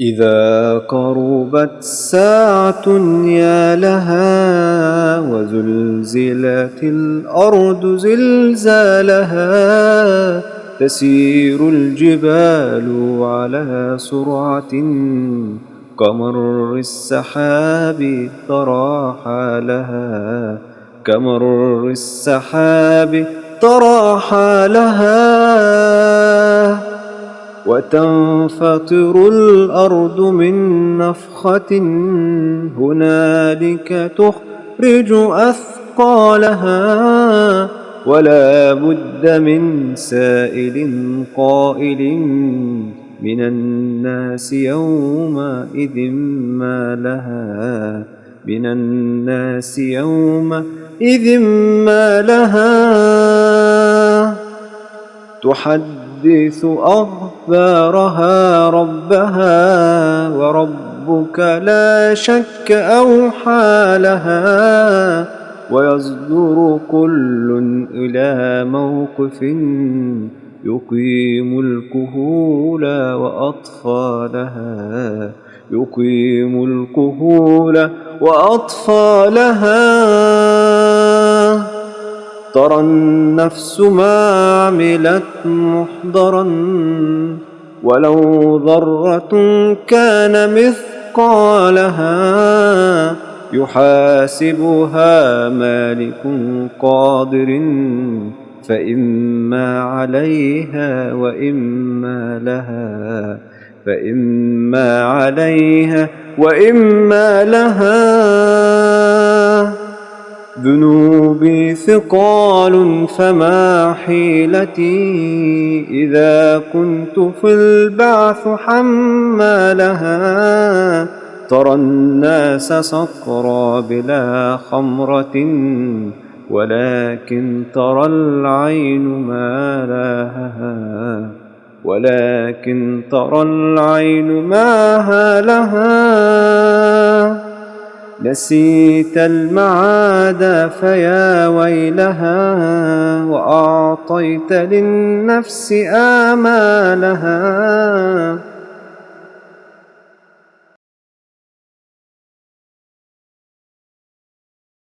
إذا قربت ساعة يا لها وزلزلت الأرض زلزالها تسير الجبال على سرعة كمر السحاب ترى حالها كمر السحاب ترى حالها وتنفطر الأرض من نفخة هنالك تخرج أثقالها ولا بد من سائل قائل من الناس يومئذ ما لها من الناس يومئذ ما لها تحدث تحدث أخبارها ربها وربك لا شك أوحى لها ويصدر كل إلى موقف يقيم الكهول وأطفالها يقيم الكهول وأطفالها ترى النفس ما عملت محضرا ولو ذرة كان مثقالها يحاسبها مالك قادر فإما عليها وإما لها فإما عليها وإما لها ذنوبي ثقال فما حيلتي إذا كنت في البعث حمالها ترى الناس صقرا بلا خمرة ولكن ترى العين ما لها ولكن ترى العين ما لها نسيت المعاد فيا ويلها وأعطيت للنفس آمالها.